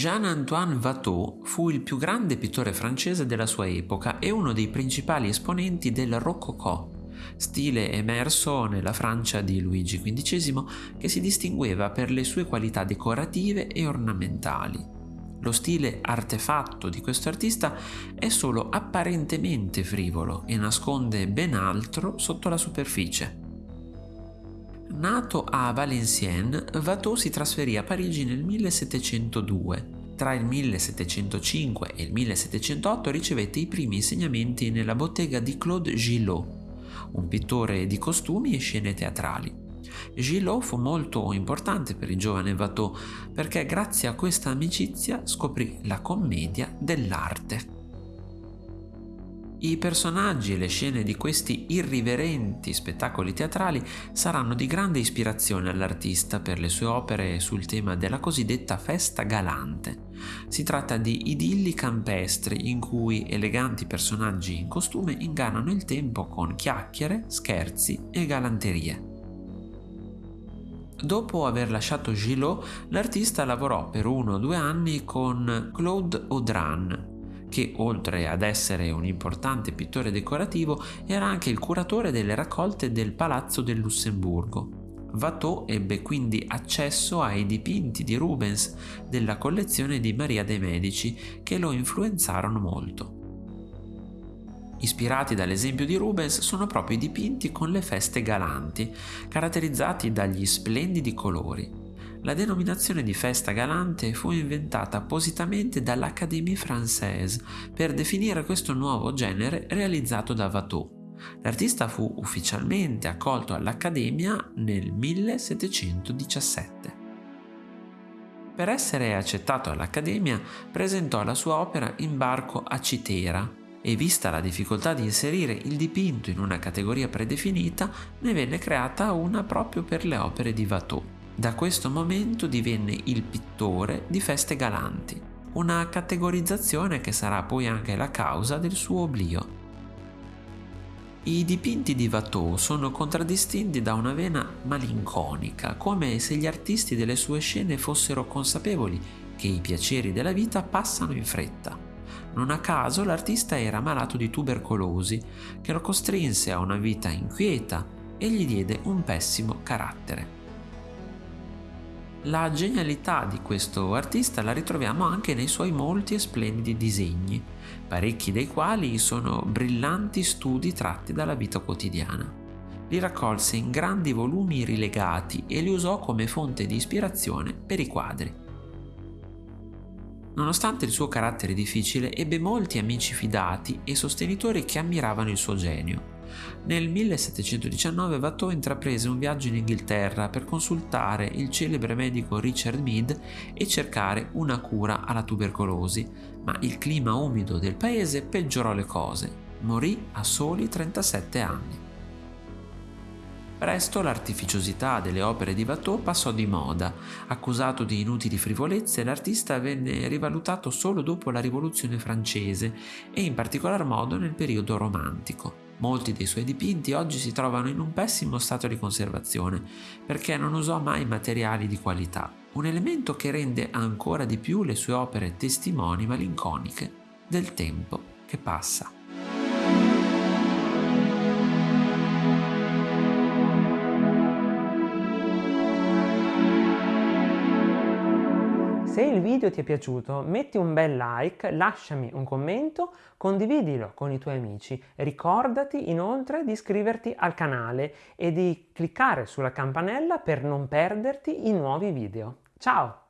Jean-Antoine Watteau fu il più grande pittore francese della sua epoca e uno dei principali esponenti del Rococò, stile emerso nella Francia di Luigi XV che si distingueva per le sue qualità decorative e ornamentali. Lo stile artefatto di questo artista è solo apparentemente frivolo e nasconde ben altro sotto la superficie. Nato a Valenciennes, Watteau si trasferì a Parigi nel 1702. Tra il 1705 e il 1708 ricevette i primi insegnamenti nella bottega di Claude Gillot, un pittore di costumi e scene teatrali. Gillot fu molto importante per il giovane Watteau perché grazie a questa amicizia scoprì la commedia dell'arte. I personaggi e le scene di questi irriverenti spettacoli teatrali saranno di grande ispirazione all'artista per le sue opere sul tema della cosiddetta festa galante. Si tratta di idilli campestri in cui eleganti personaggi in costume ingannano il tempo con chiacchiere, scherzi e galanterie. Dopo aver lasciato Gillot, l'artista lavorò per uno o due anni con Claude Audran, che oltre ad essere un importante pittore decorativo era anche il curatore delle raccolte del Palazzo del Lussemburgo. Watteau ebbe quindi accesso ai dipinti di Rubens della collezione di Maria de' Medici che lo influenzarono molto. Ispirati dall'esempio di Rubens sono proprio i dipinti con le feste galanti, caratterizzati dagli splendidi colori. La denominazione di festa galante fu inventata appositamente dall'Académie Française per definire questo nuovo genere realizzato da Watteau. L'artista fu ufficialmente accolto all'Accademia nel 1717. Per essere accettato all'Accademia presentò la sua opera Imbarco a Citera e vista la difficoltà di inserire il dipinto in una categoria predefinita ne venne creata una proprio per le opere di Watteau. Da questo momento divenne il pittore di feste galanti, una categorizzazione che sarà poi anche la causa del suo oblio. I dipinti di Watteau sono contraddistinti da una vena malinconica, come se gli artisti delle sue scene fossero consapevoli che i piaceri della vita passano in fretta. Non a caso l'artista era malato di tubercolosi, che lo costrinse a una vita inquieta e gli diede un pessimo carattere. La genialità di questo artista la ritroviamo anche nei suoi molti e splendidi disegni, parecchi dei quali sono brillanti studi tratti dalla vita quotidiana. Li raccolse in grandi volumi rilegati e li usò come fonte di ispirazione per i quadri. Nonostante il suo carattere difficile, ebbe molti amici fidati e sostenitori che ammiravano il suo genio. Nel 1719 Watteau intraprese un viaggio in Inghilterra per consultare il celebre medico Richard Mead e cercare una cura alla tubercolosi, ma il clima umido del paese peggiorò le cose. Morì a soli 37 anni. Presto l'artificiosità delle opere di Watteau passò di moda. Accusato di inutili frivolezze, l'artista venne rivalutato solo dopo la Rivoluzione francese e in particolar modo nel periodo romantico. Molti dei suoi dipinti oggi si trovano in un pessimo stato di conservazione perché non usò mai materiali di qualità, un elemento che rende ancora di più le sue opere testimoni malinconiche del tempo che passa. Se il video ti è piaciuto metti un bel like, lasciami un commento, condividilo con i tuoi amici. Ricordati inoltre di iscriverti al canale e di cliccare sulla campanella per non perderti i nuovi video. Ciao!